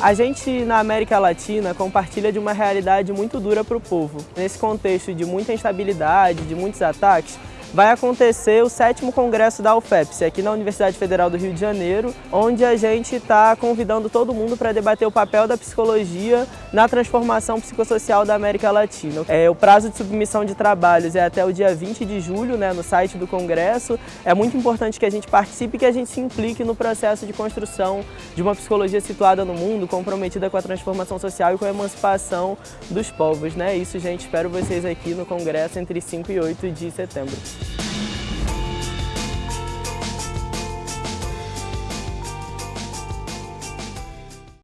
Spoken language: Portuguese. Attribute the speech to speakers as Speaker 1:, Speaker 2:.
Speaker 1: A gente, na América Latina, compartilha de uma realidade muito dura para o povo. Nesse contexto de muita instabilidade, de muitos ataques, vai acontecer o sétimo congresso da UFEPS, aqui na Universidade Federal do Rio de Janeiro, onde a gente está convidando todo mundo para debater o papel da psicologia na transformação psicossocial da América Latina. É, o prazo de submissão de trabalhos é até o dia 20 de julho, né, no site do Congresso. É muito importante que a gente participe e que a gente se implique no processo de construção de uma psicologia situada no mundo, comprometida com a transformação social e com a emancipação dos povos. Né? Isso, gente, espero vocês aqui no Congresso entre 5 e 8 de setembro.